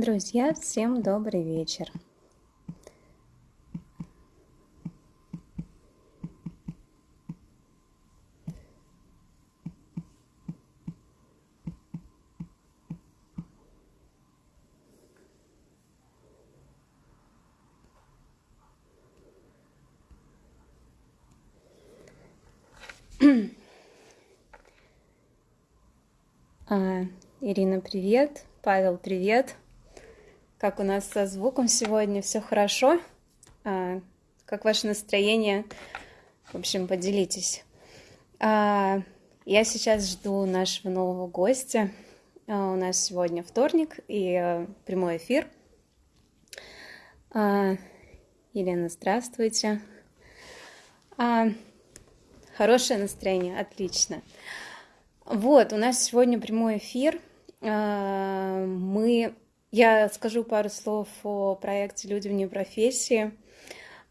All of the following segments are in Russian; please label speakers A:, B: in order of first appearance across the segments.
A: Друзья, всем добрый вечер. А, Ирина, привет. Павел, привет. Как у нас со звуком сегодня? Все хорошо? А, как ваше настроение? В общем, поделитесь. А, я сейчас жду нашего нового гостя. А, у нас сегодня вторник и а, прямой эфир. А, Елена, здравствуйте. А, хорошее настроение, отлично. Вот, у нас сегодня прямой эфир. А, мы, я скажу пару слов о проекте «Люди вне профессии».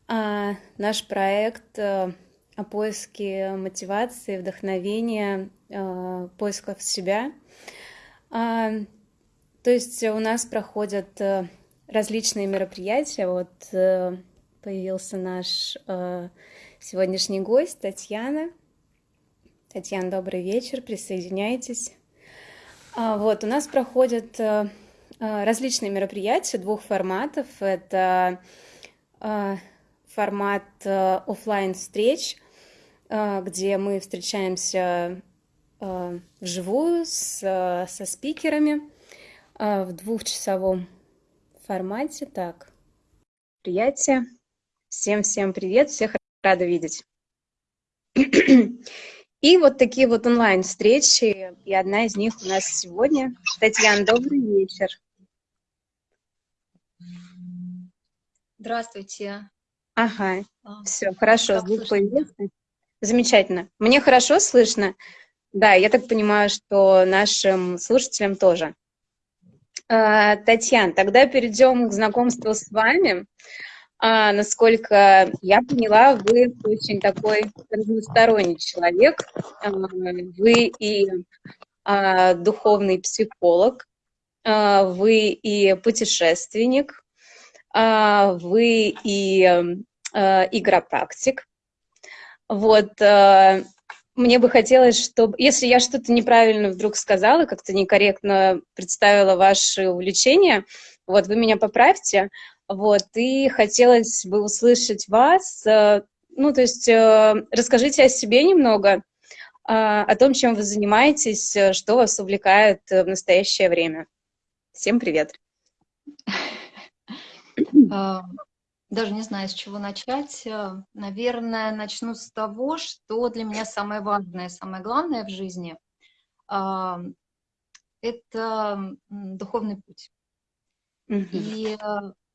A: А, наш проект э, о поиске мотивации, вдохновения, э, поисков себя. А, то есть у нас проходят э, различные мероприятия. Вот появился наш сегодняшний гость Татьяна. Татьяна, добрый вечер, присоединяйтесь. А, вот, у нас проходят различные мероприятия двух форматов. Это э, формат офлайн встреч, где мы встречаемся вживую с, со спикерами в двухчасовом формате. Так, приятие. Всем-всем привет, всех рада видеть. И вот такие вот онлайн-встречи, и одна из них у нас сегодня. Татьяна, добрый вечер.
B: Здравствуйте.
A: Ага, а, все, хорошо, звук появился. Замечательно. Мне хорошо слышно? Да, я так понимаю, что нашим слушателям тоже. А, Татьяна, тогда перейдем к знакомству с вами. А, насколько я поняла, вы очень такой разносторонний человек. А, вы и а, духовный психолог, вы и путешественник, а, вы и а, игропрактик. Вот, а, мне бы хотелось, чтобы, если я что-то неправильно вдруг сказала, как-то некорректно представила ваши увлечения, вот, вы меня поправьте, вот, и хотелось бы услышать вас, э, ну, то есть э, расскажите о себе немного, а, о том, чем вы занимаетесь, э, что вас увлекает в настоящее время. Всем привет.
B: А, даже не знаю, с чего начать. Наверное, начну с того, что для меня самое важное, самое главное в жизни а, – это духовный путь. И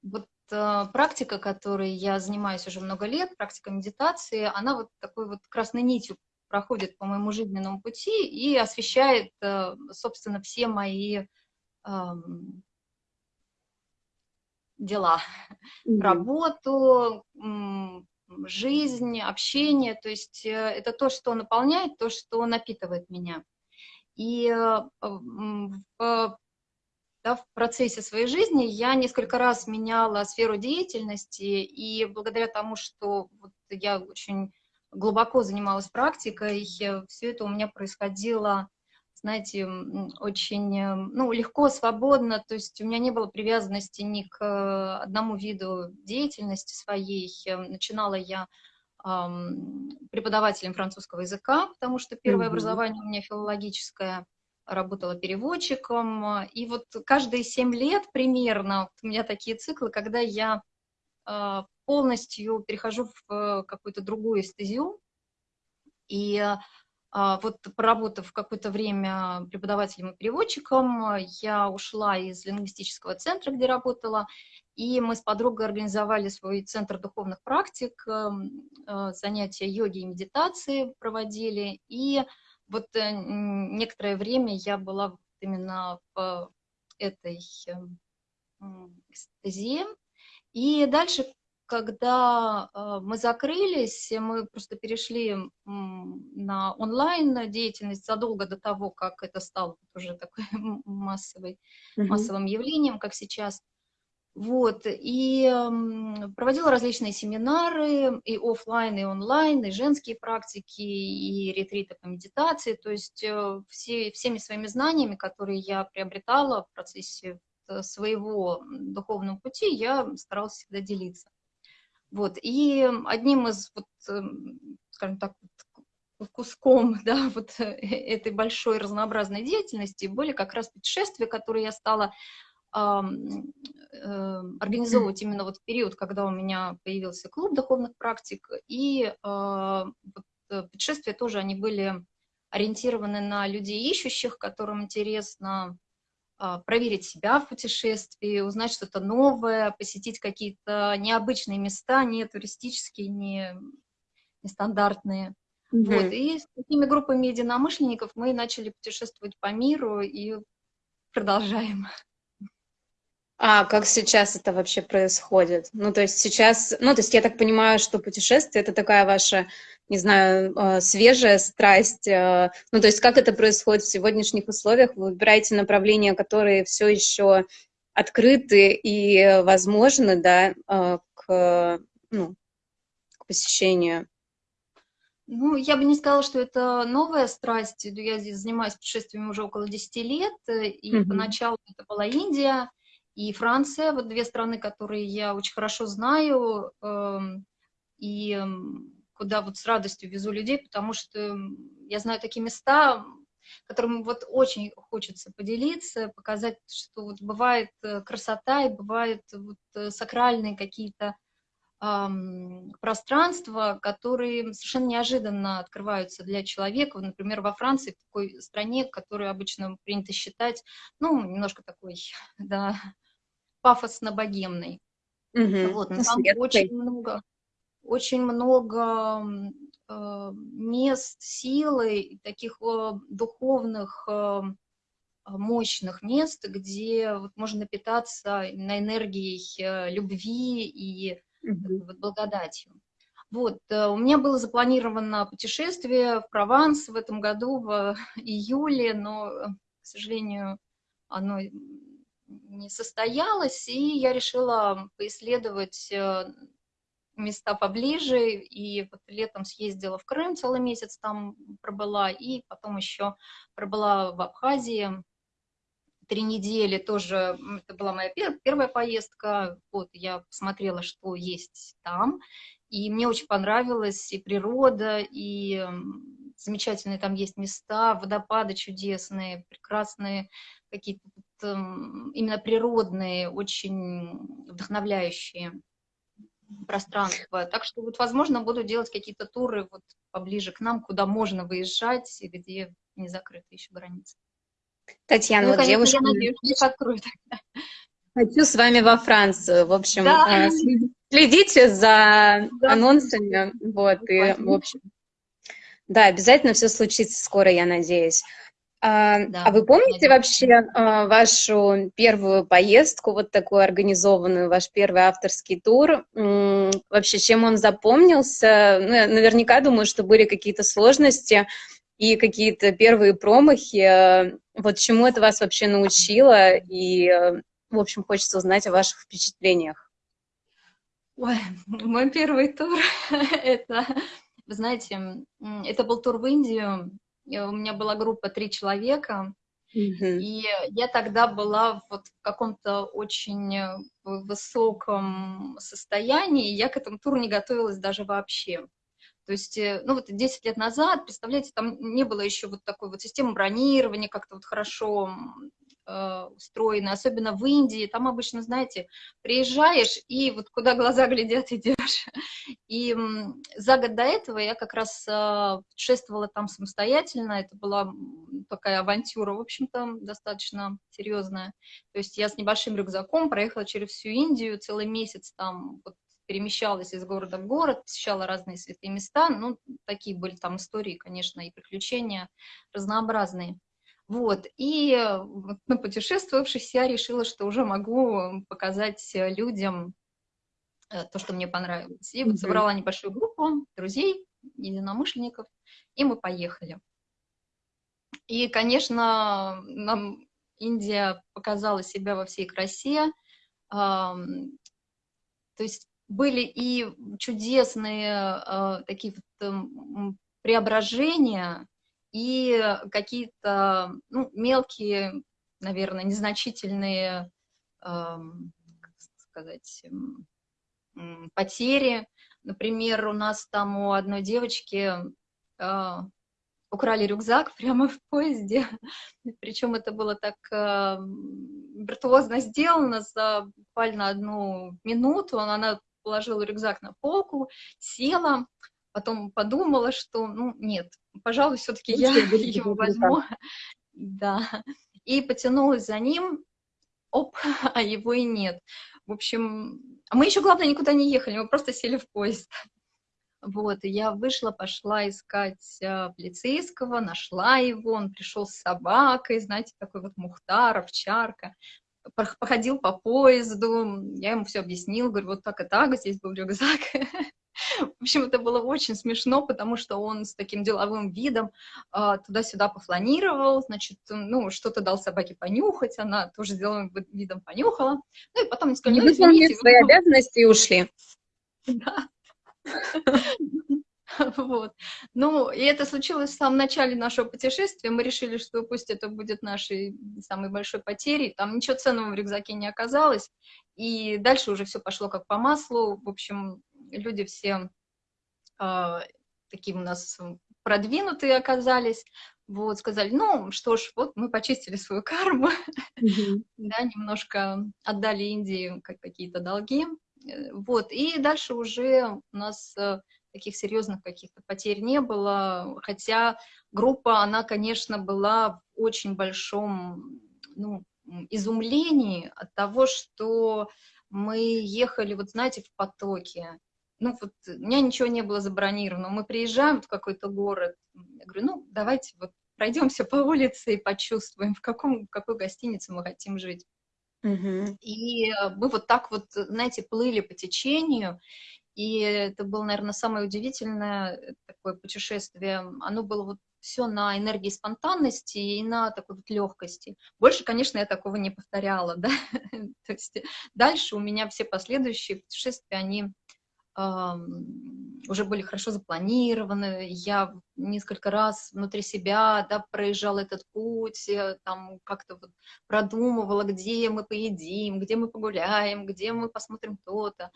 B: вот э, практика, которой я занимаюсь уже много лет, практика медитации, она вот такой вот красной нитью проходит по моему жизненному пути и освещает, э, собственно, все мои э, дела, mm -hmm. работу, жизнь, общение, то есть э, это то, что наполняет, то, что напитывает меня. И э, в да, в процессе своей жизни я несколько раз меняла сферу деятельности, и благодаря тому, что вот я очень глубоко занималась практикой, все это у меня происходило, знаете, очень ну, легко, свободно, то есть у меня не было привязанности ни к одному виду деятельности своей. Начинала я преподавателем французского языка, потому что первое mm -hmm. образование у меня филологическое, работала переводчиком, и вот каждые семь лет примерно, у меня такие циклы, когда я а, полностью перехожу в какую-то другую эстезию, и вот проработав какое-то время преподавателем и переводчиком, я ушла из лингвистического центра, где работала, и мы с подругой организовали свой центр духовных практик, а, занятия йоги и медитации проводили, и вот э, некоторое время я была именно в этой эм, стезе, и дальше когда э, мы закрылись, мы просто перешли на онлайн деятельность задолго до того, как это стало уже такой массовой, mm-hmm. массовым явлением, как сейчас. Вот, и проводила различные семинары, и офлайн, и онлайн, и женские практики, и ретриты по медитации, то есть э, все, всеми своими знаниями, которые я приобретала в процессе э, своего духовного пути, я старалась всегда делиться. Вот, и одним из, вот, эм, скажем так, куском да, вот э, этой большой разнообразной деятельности были как раз путешествия, которые я стала Эм, организовывать именно вот в период, когда у меня появился клуб духовных практик, и а, э, путешествия тоже, они были ориентированы на людей ищущих, которым интересно проверить себя в путешествии, узнать что-то новое, посетить какие-то необычные места, не туристические, не нестандартные. -hmm. Вот. И с такими группами единомышленников мы начали путешествовать по миру и продолжаем.
A: А как сейчас это вообще происходит? Ну, то есть сейчас, ну, то есть я так понимаю, что путешествие — это такая ваша, не знаю, э, свежая страсть. Э, ну, то есть как это происходит в сегодняшних условиях? Вы выбираете направления, которые все еще открыты и возможны, да, э, к, ну, к посещению?
B: Ну, я бы не сказала, что это новая страсть. Я здесь занимаюсь путешествиями уже около 10 лет, и mm-hmm. поначалу это была Индия, и Франция, вот две страны, которые я очень хорошо знаю, эм, и эм, куда вот с радостью везу людей, потому что я знаю такие места, которым вот очень хочется поделиться, показать, что вот бывает э, красота и бывают вот э, сакральные какие-то эм, пространства, которые совершенно неожиданно открываются для человека. Например, во Франции, в такой стране, которую обычно принято считать, ну, немножко такой, да, пафосно-богемный. Угу. Вот, но там очень много, очень много э, мест силы, таких э, духовных э, мощных мест, где вот можно питаться на энергией э, любви и вот, благодатью. Вот, у меня было запланировано путешествие в Прованс в этом году, в июле, но, к сожалению, оно не состоялось, и я решила поисследовать места поближе, и вот летом съездила в Крым, целый месяц там пробыла, и потом еще пробыла в Абхазии. Три недели, тоже это была моя первая поездка, вот я посмотрела, что есть там, и мне очень понравилась и природа, и замечательные там есть места, водопады чудесные, прекрасные какие-то именно природные, очень вдохновляющие пространства. Так что, вот, возможно, буду делать какие-то туры вот поближе к нам, куда можно выезжать и где не закрыты еще границы.
A: Татьяна, ну, вот конечно, девушка... Я надеюсь, их открою тогда. Хочу с вами во Францию. В общем, да. Э, следите за да. анонсами. Вот, и, в общем, да, обязательно все случится скоро, я надеюсь. А, да, а вы помните вообще а, вашу первую поездку, вот такую организованную, ваш первый авторский тур? Вообще, чем он запомнился? Ну, я наверняка думаю, что были какие-то сложности и какие-то первые промахи. Вот чему это вас вообще научило? И, в общем, хочется узнать о ваших впечатлениях.
B: Ой, мой первый тур, это, вы знаете, это был тур в Индию, у меня была группа три человека, Mm-hmm. И я тогда была вот в каком-то очень э, высоком состоянии, я к этому туру не готовилась даже вообще. То есть, э, ну вот 10 лет назад, представляете, там не было еще вот такой вот системы бронирования как-то вот хорошо э, устроены, особенно в Индии, там обычно, знаете, приезжаешь и вот куда глаза глядят, идешь. И за год до этого я как раз э, путешествовала там самостоятельно, это была такая авантюра, в общем-то, достаточно серьезная. То есть я с небольшим рюкзаком проехала через всю Индию, целый месяц там вот, перемещалась из города в город, посещала разные святые места, ну, такие были там истории, конечно, и приключения разнообразные. Вот, и э, напутешествовавшись, я решила, что уже могу показать людям э, то, что мне понравилось. И вот собрала небольшую группу друзей, единомышленников, и мы поехали. И, конечно, нам Индия показала себя во всей красе. То есть были и чудесные э, такие вот преображения, и какие-то ну, мелкие, наверное, незначительные, как сказать, потери. Например, у нас там у одной девочки э, украли рюкзак прямо в поезде, причем это было так э, виртуозно сделано за буквально одну минуту, она положила рюкзак на полку, села, потом подумала, что, ну, нет, пожалуй, все-таки я его возьму, да, и потянулась за ним, оп, а его и нет. В общем, мы еще, главное, никуда не ехали, мы просто сели в поезд. Вот, и я вышла, пошла искать а, полицейского, нашла его, он пришел с собакой, знаете, такой вот мухтар, овчарка, походил по поезду, я ему все объяснила, говорю, вот так и так, здесь был рюкзак. В общем, это было очень смешно, потому что он с таким деловым видом э, туда-сюда пофланировал, значит, ну, что-то дал собаке понюхать, она тоже с деловым видом понюхала, ну, и потом не сказали, ну,
A: извините. свои обязанности и ушли.
B: Да. Вот. Ну, и это случилось в самом начале нашего путешествия. Мы решили, что пусть это будет нашей самой большой потерей. Там ничего ценного в рюкзаке не оказалось. И дальше уже все пошло как по маслу. В общем, люди все э, такие у нас продвинутые оказались. Вот, сказали, ну, что ж, вот мы почистили свою карму, да, немножко отдали Индии какие-то долги, э, вот, и дальше уже у нас э, таких серьезных каких-то потерь не было, хотя группа, она, конечно, была в очень большом ну, изумлении от того, что мы ехали, вот знаете, в потоке. Ну, вот у меня ничего не было забронировано. Мы приезжаем в какой-то город, я говорю, ну, давайте вот пройдемся по улице и почувствуем, в, каком, в какой гостинице мы хотим жить. Угу. И мы вот так вот, знаете, плыли по течению, и это было, наверное, самое удивительное такое путешествие. Оно было вот все на энергии спонтанности и на такой вот легкости. Больше, конечно, я такого не повторяла, да. То есть дальше у меня все последующие путешествия, они уже были хорошо запланированы, я несколько раз внутри себя да, проезжала этот путь, э, там как-то вот продумывала, где мы поедим, где мы погуляем, где мы посмотрим то-то.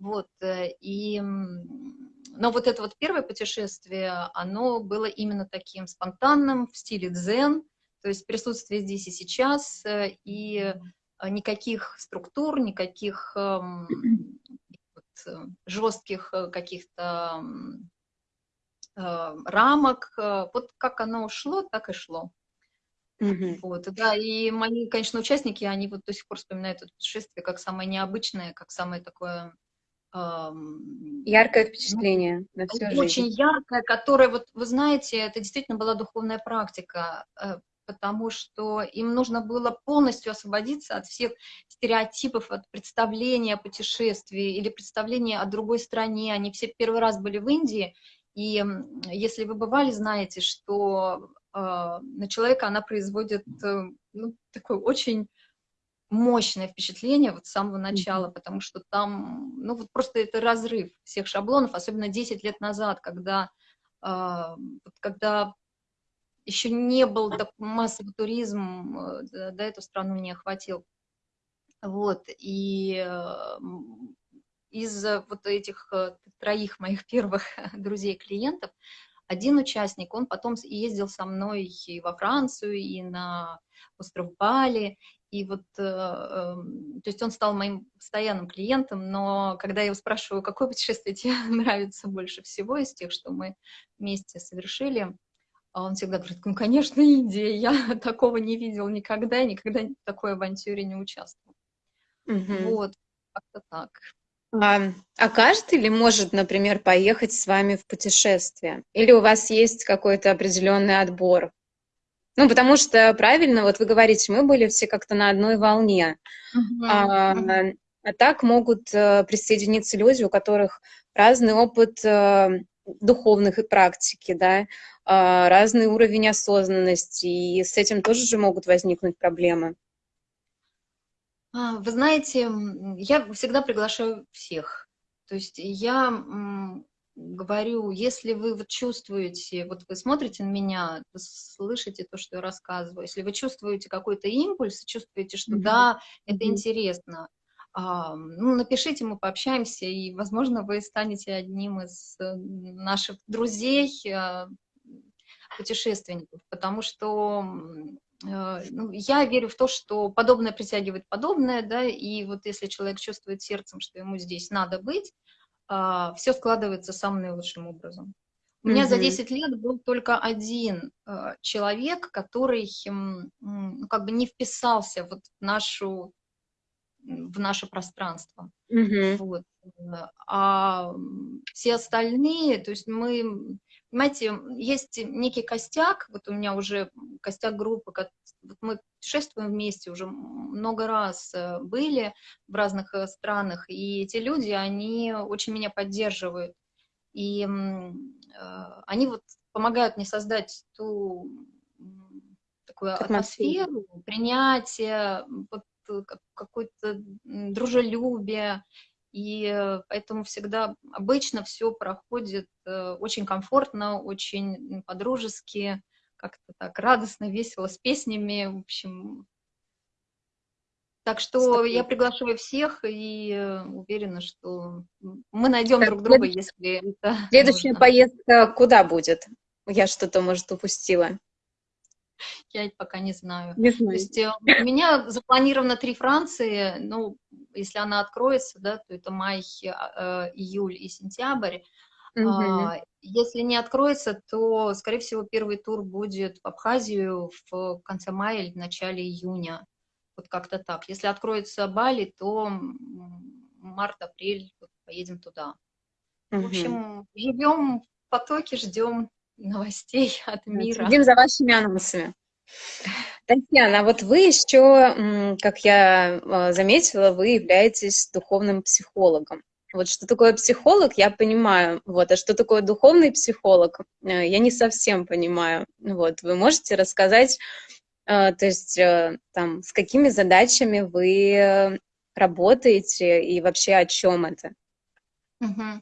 B: Вот, э, и, но вот это вот первое путешествие, оно было именно таким спонтанным, в стиле дзен, то есть присутствие здесь и сейчас, э, и э, никаких структур, никаких эм, вот, жестких каких-то рамок. Вот как оно ушло, так и шло. Mm Вот, да, и мои, конечно, участники, они вот до сих пор вспоминают это путешествие как самое необычное, как самое такое
A: Яркое впечатление
B: на всю Очень жизнь. яркое, которое, вот вы знаете, это действительно была духовная практика, э, потому что им нужно было полностью освободиться от всех стереотипов, от представления о путешествии или представления о другой стране. Они все первый раз были в Индии, и если вы бывали, знаете, что э, на человека она производит э, ну, такой очень мощное впечатление вот с самого начала, потому что там, ну вот просто это разрыв всех шаблонов, особенно 10 лет назад, когда, э, когда еще не был так массовый туризм, э, да, эту страну не охватил. Вот, и э, из вот этих э, троих моих первых друзей-клиентов, один участник, он потом ездил со мной и во Францию, и на остров Бали, и вот, э, эм, то есть он стал моим постоянным клиентом, но когда я его спрашиваю, какое путешествие тебе нравится больше всего из тех, что мы вместе совершили, он всегда говорит, ну, конечно, Индия, я такого не видел никогда, никогда в такой авантюре не участвовал. Угу. Вот, как-то так.
A: А, а каждый ли может, например, поехать с вами в путешествие? Или у вас есть какой-то определенный отбор? Ну, потому что, правильно, вот вы говорите, мы были все как-то на одной волне. А, А так могут э, присоединиться люди, у которых разный опыт э, духовных и практики, да, э, разный уровень осознанности, и с этим тоже же могут возникнуть проблемы.
B: А, вы знаете, я всегда приглашаю всех. То есть я говорю, если вы вот чувствуете, вот вы смотрите на меня, слышите то, что я рассказываю, если вы чувствуете какой-то импульс, чувствуете, что mm -hmm. да, это mm -hmm. интересно, а, ну, напишите, мы пообщаемся, и, возможно, вы станете одним из э, наших друзей, а, путешественников, потому что э, ну, я верю в то, что подобное притягивает подобное, да, и вот если человек чувствует сердцем, что ему здесь надо быть, а, все складывается самым наилучшим образом. У меня mm -hmm. за 10 лет был только один э, человек, который ну, как бы не вписался вот в нашу в наше пространство. Mm -hmm. вот. А все остальные, то есть мы, понимаете, есть некий костяк, вот у меня уже костяк группы, вот мы путешествуем вместе уже много раз э, были в разных э, странах, и эти люди, они очень меня поддерживают. И э, они вот помогают мне создать ту такую атмосферу, принятие, вот какое-то дружелюбие, и поэтому всегда обычно все проходит очень комфортно, очень по-дружески, как-то так радостно, весело, с песнями, в общем. Так что я приглашаю всех и э, уверена, что мы найдем так, друг друга, если это
A: Следующая нужно. поездка куда будет? Я что-то, может, упустила.
B: Я пока не знаю. Не знаю. То есть э, у меня запланировано три Франции, ну, если она откроется, да, то это май, э, июль и сентябрь. Угу. Если не откроется, то, скорее всего, первый тур будет в Абхазию в конце мая или в начале июня. Вот как-то так. Если откроется Бали, то март-апрель поедем туда. Угу. В общем, живем в потоке, ждем новостей от мира.
A: Следим за вашими анонсами. Татьяна, а вот вы еще, как я а, заметила, вы являетесь духовным психологом. Вот что такое психолог, я понимаю, вот, а что такое духовный психолог, э, я не совсем понимаю. Вот, вы можете рассказать, э, то есть, э, там, с какими задачами вы работаете и вообще о чем это?
B: Угу.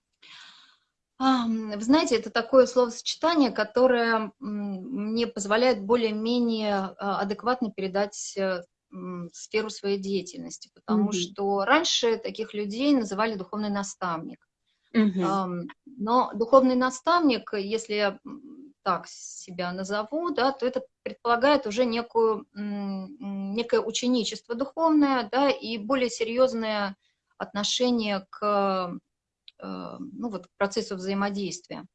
B: Вы знаете, это такое словосочетание, которое мне позволяет более-менее адекватно передать сферу своей деятельности, потому mm -hmm. что раньше таких людей называли духовный наставник. Mm -hmm. Но духовный наставник, если я так себя назову, да, то это предполагает уже некую, некое ученичество духовное, да, и более серьезное отношение к, э, ну, вот, к процессу взаимодействия.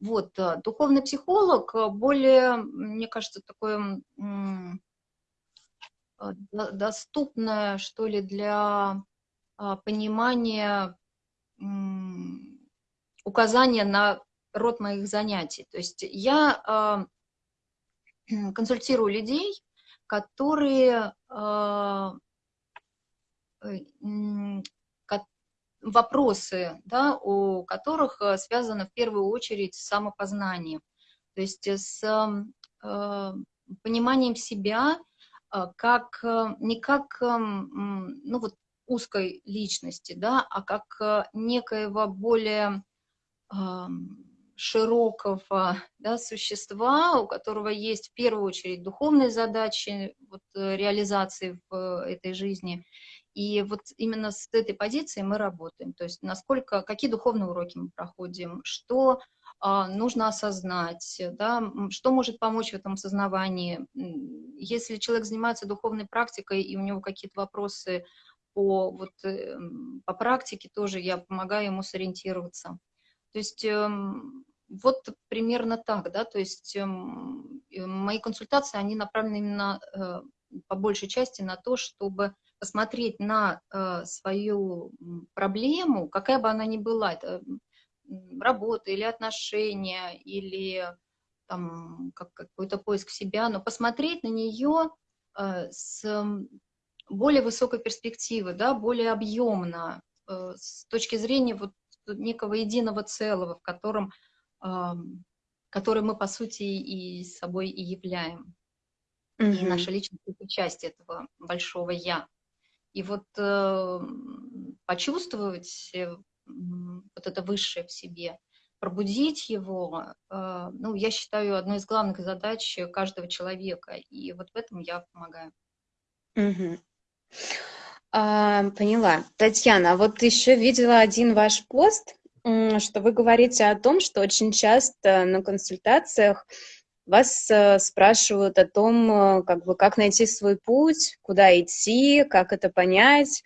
B: Вот, э, духовный психолог более, мне кажется, такой Э, доступная, что ли, для а, понимания указания на род моих занятий. То есть я а, консультирую людей, которые а, э, вопросы, да, у которых э, связано в первую очередь с самопознанием, то есть с пониманием себя а, как, э, не как эм, ну, вот, узкой личности, да, а как э, некоего более широкого да, существа, у которого есть в первую очередь духовные задачи вот, э, реализации в этой жизни. И вот именно с этой позиции мы работаем. То есть насколько, какие духовные уроки мы проходим, что а, нужно осознать, да, что может помочь в этом осознавании. Если человек занимается духовной практикой, и у него какие-то вопросы по, вот, э, по практике, тоже я помогаю ему сориентироваться. То есть эм, вот примерно так, да, то есть эм, мои консультации, они направлены именно э, по большей части на то, чтобы посмотреть на свою проблему, какая бы она ни была, это работа или отношения, или там как, какой-то поиск себя, но посмотреть на нее э, с более высокой перспективы, да, более объемно, э, с точки зрения вот некого единого целого, в котором, который мы, по сути, и собой и являем. -hmm. И наша личность — это часть этого большого «я». И вот э, почувствовать вот это высшее в себе, пробудить его, э, ну, я считаю, одной из главных задач каждого человека. И вот в этом я помогаю.
A: Угу. А, поняла. Татьяна, а вот еще видела один ваш пост, что вы говорите о том, что очень часто на консультациях вас э, спрашивают о том, э, как бы, как найти свой путь, куда идти, как это понять.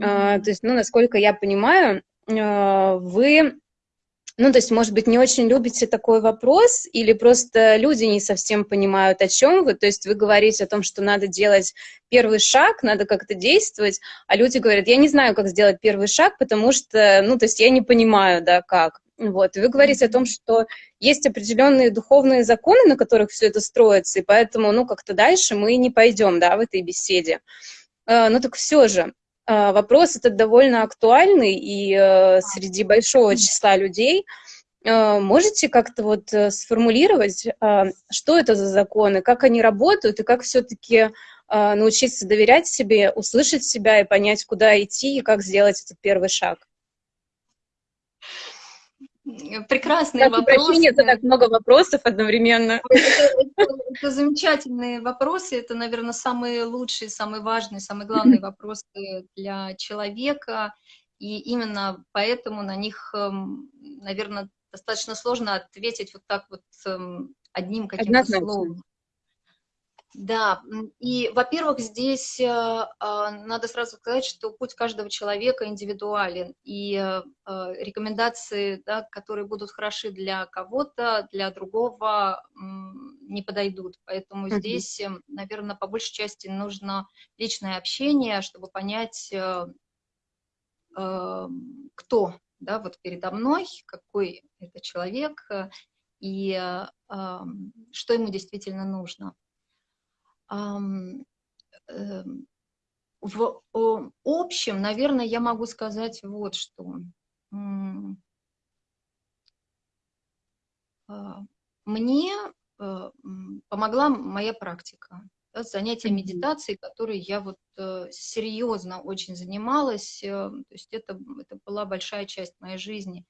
A: Mm -hmm. То есть, ну, насколько я понимаю, вы, ну, то есть, может быть, не очень любите такой вопрос, или просто люди не совсем понимают, о чем вы, то есть вы говорите о том, что надо делать первый шаг, надо как-то действовать, а люди говорят, я не знаю, как сделать первый шаг, потому что, ну, то есть я не понимаю, да, как. Вот. И вы говорите о том, что есть определенные духовные законы, на которых все это строится, и поэтому, ну, как-то дальше мы не пойдем, да, в этой беседе. Э, но так все же, э, вопрос этот довольно актуальный, и э, среди большого числа людей можете как-то вот сформулировать, что это за законы, как они работают, и как все-таки научиться доверять себе, услышать себя и понять, куда идти, и как сделать этот первый шаг?
B: Прекрасные Прошу вопросы.
A: прощения за так много вопросов одновременно.
B: Это, это, это замечательные вопросы, это, наверное, самые лучшие, самые важные, самые главные вопросы для человека, и именно поэтому на них, эм, наверное, достаточно сложно ответить вот так вот эм, одним каким-то словом. Да, и, во-первых, здесь э, а, надо сразу сказать, что путь каждого человека индивидуален, и э, рекомендации, да, которые будут хороши для кого-то, для другого не подойдут. Поэтому mm -hmm. здесь, э, наверное, по большей части нужно личное общение, чтобы понять, кто да, вот передо мной, какой это человек, и что ему действительно нужно. Эм, в общем, наверное, я могу сказать вот что. А, мне э, помогла моя практика, да, занятия медитацией, которые я вот э, серьезно очень занималась, э, то есть это, это была большая часть моей жизни.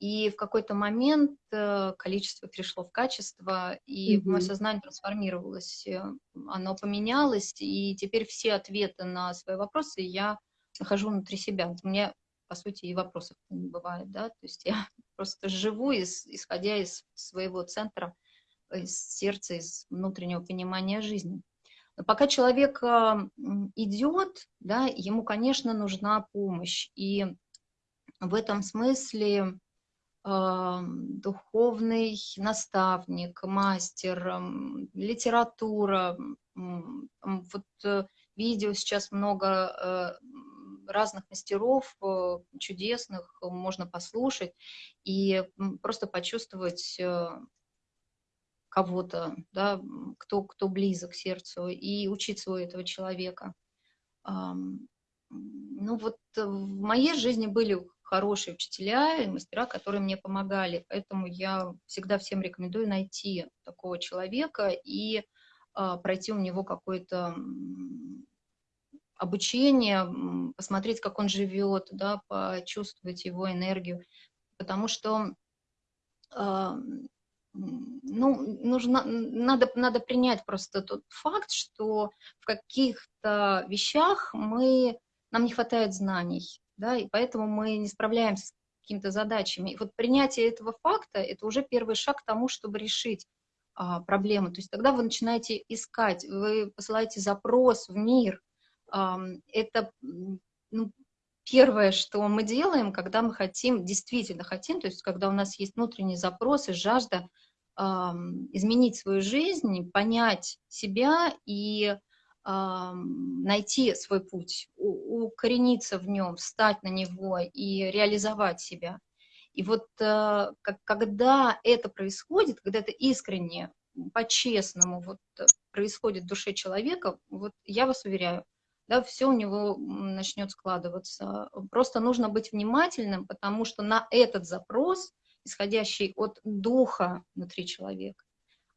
B: И в какой-то момент э, количество перешло в качество, и mm -hmm. мое сознание трансформировалось, э, оно поменялось, и теперь все ответы на свои вопросы я нахожу внутри себя. У меня, по сути, и вопросов не бывает, да, то есть я просто живу, из, исходя из своего центра, из сердца, из внутреннего понимания жизни. Но пока человек э, идет, да, ему, конечно, нужна помощь, и в этом смысле духовный наставник, мастер, литература. Вот э, видео сейчас много э, разных мастеров э, чудесных, можно послушать и просто почувствовать кого-то, да, кто, кто близок к сердцу, и учиться у этого человека. Ну вот в моей жизни были хорошие учителя и мастера, которые мне помогали. Поэтому я всегда всем рекомендую найти такого человека и а, пройти у него какое-то обучение, посмотреть, как он живет, да, почувствовать его энергию. Потому что а, ну, нужно, надо, надо принять просто тот факт, что в каких-то вещах мы, нам не хватает знаний да, и поэтому мы не справляемся с какими-то задачами. И вот принятие этого факта – это уже первый шаг к тому, чтобы решить а, проблему. То есть тогда вы начинаете искать, вы посылаете запрос в мир. А, это ну, первое, что мы делаем, когда мы хотим, действительно хотим, то есть когда у нас есть внутренний запрос и жажда а, изменить свою жизнь, понять себя и найти свой путь, укорениться в нем, встать на него и реализовать себя. И вот э, когда это происходит, когда это искренне, по-честному вот происходит в душе человека, вот я вас уверяю, да, все у него начнет складываться. Просто нужно быть внимательным, потому что на этот запрос, исходящий от духа внутри человека,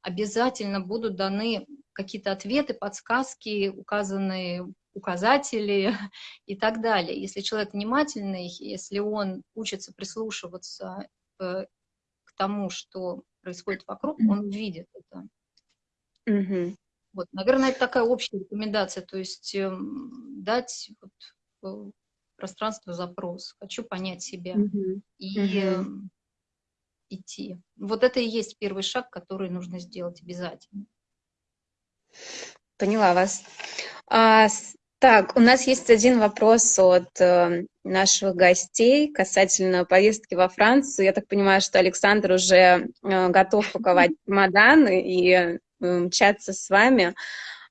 B: обязательно будут даны какие-то ответы, подсказки, указанные указатели и так далее. Если человек внимательный, если он учится прислушиваться к, к тому, что происходит вокруг, он видит это.
A: Угу.
B: Вот, наверное, это такая общая рекомендация, то есть э, дать вот, э, пространство запрос, хочу понять себя
A: угу.
B: и э, идти. Вот это и есть первый шаг, который нужно сделать обязательно.
A: Поняла вас. А, так, у нас есть один вопрос от э, наших гостей касательно поездки во Францию. Я так понимаю, что Александр уже э, готов паковать чемоданы и мчаться с вами,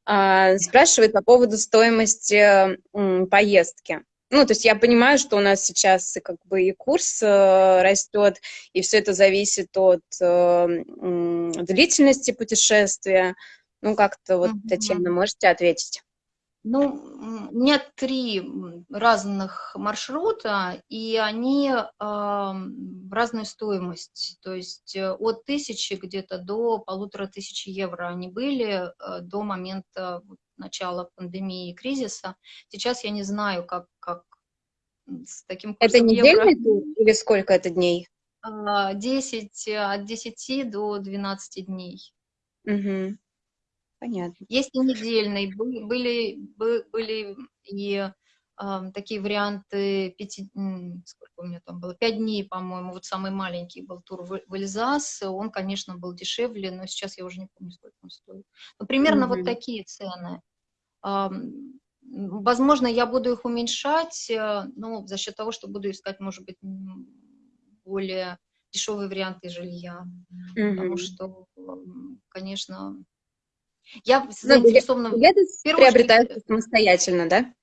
A: а, спрашивает по поводу стоимости поездки. Ну, то есть я понимаю, что у нас сейчас как бы и курс э, растет, и все это зависит от э, длительности путешествия. Ну, как-то вот, Татьяна, можете ответить?
B: Ну, у меня три разных маршрута, и они э, в разную стоимость. То есть э, от тысячи где-то до полутора тысяч евро они были э, до момента начала пандемии и кризиса. Сейчас я не знаю, как, как
A: с таким курсом Это недельный евро... тур или сколько это дней?
B: 10, от 10 до 12 дней.
A: Угу. Понятно.
B: Есть и недельные, были, были, были и э, такие варианты, пяти, сколько у меня там было, пять дней, по-моему, вот самый маленький был тур в, в Эльзас, он, конечно, был дешевле, но сейчас я уже не помню, сколько он стоит. Но примерно mm -hmm. вот такие цены. Э, возможно, я буду их уменьшать, э, ну, за счет того, что буду искать, может быть, более дешевые варианты жилья, mm -hmm. потому что, конечно,
A: я заинтересована... Ну, билеты приобретаются очередь... самостоятельно, да?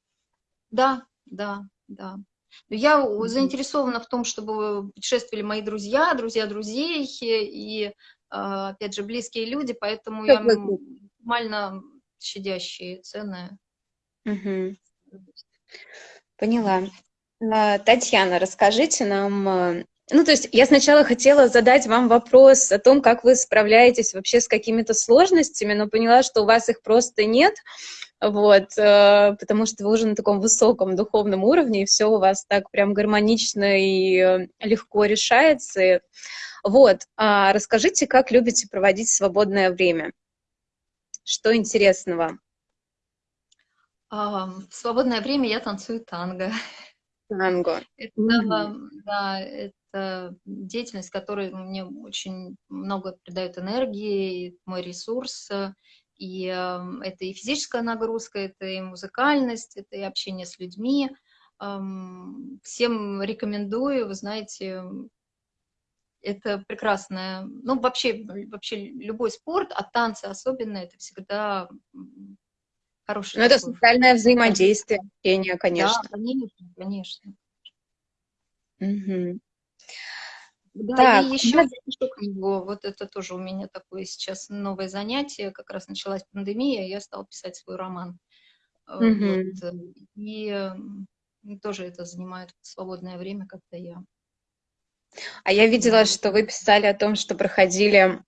B: Да, да, да. Я mm -hmm. заинтересована в том, чтобы путешествовали мои друзья, друзья друзей и, а, опять же, близкие люди, поэтому я максимально щадящие цены.
A: Угу. Поняла. А, Татьяна, расскажите нам а, ну, то есть я сначала хотела задать вам вопрос о том, как вы справляетесь вообще с какими-то сложностями, но поняла, что у вас их просто нет, вот, э, потому что вы уже на таком высоком духовном уровне, и все у вас так прям гармонично и э, легко решается. Вот, а расскажите, как любите проводить свободное время? Что интересного?
B: А, в свободное время я танцую танго.
A: Танго.
B: Это, mm да, это деятельность, которая мне очень много придает энергии, мой ресурс. И э, это и физическая нагрузка, это и музыкальность, это и общение с людьми. Всем рекомендую, вы знаете, это прекрасное, ну, вообще, вообще любой спорт, а танцы особенно, это всегда хороший.
A: Ну, это социальное взаимодействие, общение, конечно.
B: Да, конечно, конечно.
A: Угу.
B: Да, так, и еще запишу книгу. Вот это тоже у меня такое сейчас новое занятие. Как раз началась пандемия, я стала писать свой роман. Угу. Вот. Э, и тоже это занимает свободное время, когда я
A: а я видела, что вы писали о том, что проходили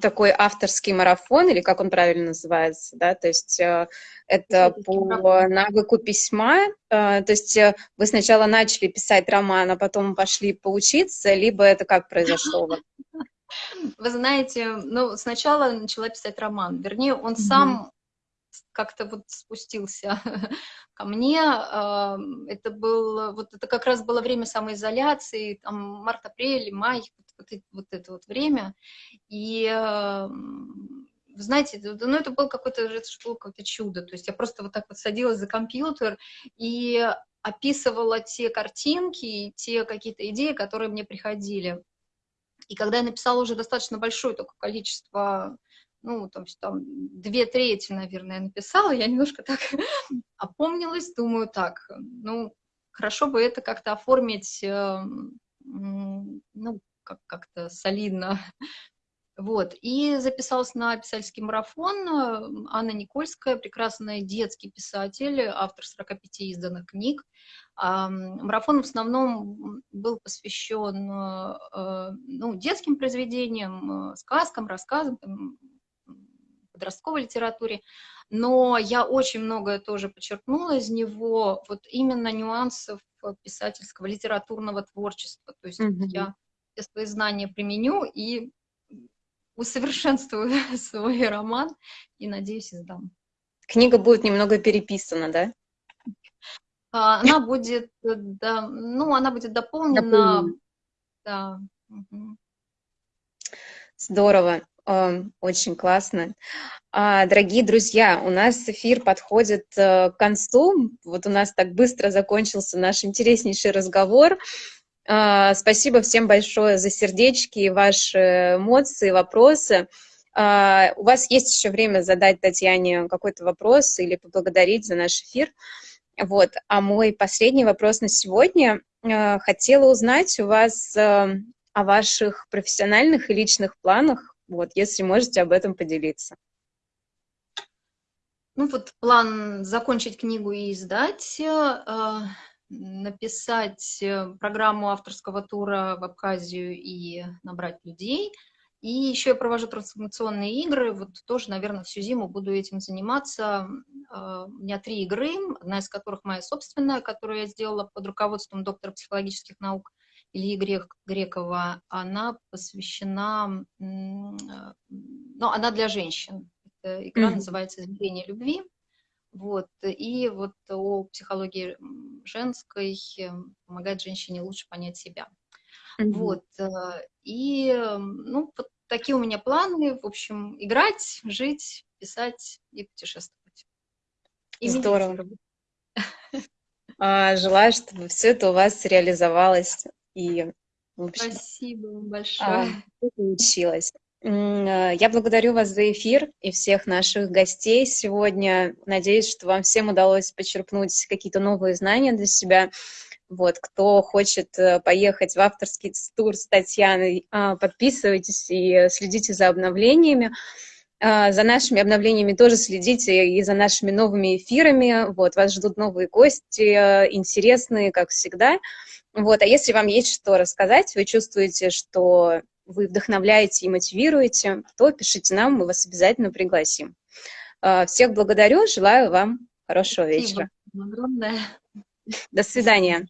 A: такой авторский марафон, или как он правильно называется, да, то есть э, это по навыку письма, э, то есть э, вы сначала начали писать роман, а потом пошли поучиться, либо это как произошло?
B: Вы знаете, ну, сначала начала писать роман, вернее, он сам как-то вот спустился ко мне. Это был, вот это как раз было время самоизоляции, там март-апрель, май, вот, вот, вот это вот время. И вы знаете, ну это было какое-то это какое-то чудо. То есть я просто вот так вот садилась за компьютер и описывала те картинки, те какие-то идеи, которые мне приходили. И когда я написала уже достаточно большое только количество ну, там, там две трети, наверное, написала, я немножко так опомнилась, думаю, так, ну, хорошо бы это как-то оформить, э, ну, как-то солидно, Вот, и записалась на писательский марафон. Анна Никольская, прекрасная детский писатель, автор 45 изданных книг. Марафон в основном был посвящен э, ну, детским произведениям, э, сказкам, рассказам, подростковой литературе, но я очень многое тоже подчеркнула из него, вот именно нюансов писательского, литературного творчества. То есть mm -hmm. я все свои знания применю и усовершенствую свой роман и, надеюсь, издам.
A: Книга будет немного переписана, да?
B: А, она будет, да, ну, она будет дополнена. дополнена. Да.
A: Здорово, очень классно. А, дорогие друзья, у нас эфир подходит э, к концу. Вот у нас так быстро закончился наш интереснейший разговор. А, спасибо всем большое за сердечки ваши эмоции, вопросы. А, у вас есть еще время задать Татьяне какой-то вопрос или поблагодарить за наш эфир. Вот. А мой последний вопрос на сегодня. А, хотела узнать у вас о ваших профессиональных и личных планах, вот, если можете об этом поделиться.
B: Ну вот план закончить книгу и издать написать э, программу авторского тура в Абхазию и набрать людей. И еще я провожу трансформационные игры, вот тоже, наверное, всю зиму буду этим заниматься. А, у меня три игры, одна из которых моя собственная, которую я сделала под руководством доктора психологических наук Ильи Грек, Грекова. Она посвящена, э, ну, она для женщин. Игра mm -hmm. называется «Измерение любви». Вот. И вот о психологии женской помогает женщине лучше понять себя. Mm -hmm. Вот. Э, и, ну, вот такие у меня планы. В общем, играть, жить, писать и путешествовать.
A: И Здорово. А, желаю, чтобы все это у вас реализовалось и
B: общем, Спасибо большое.
A: А, получилось. Э, я благодарю вас за эфир и всех наших гостей сегодня. Надеюсь, что вам всем удалось почерпнуть какие-то новые знания для себя. Вот, кто хочет э, поехать в авторский тур с Татьяной, а, подписывайтесь и следите за обновлениями. А, за нашими обновлениями тоже следите и за нашими новыми эфирами. Вот, вас ждут новые гости, э, интересные, как всегда. Вот, а если вам есть что рассказать, вы чувствуете, что вы вдохновляете и мотивируете, то пишите нам, мы вас обязательно пригласим. А, всех благодарю, желаю вам хорошего вечера.
B: Спасибо огромное.
A: До свидания.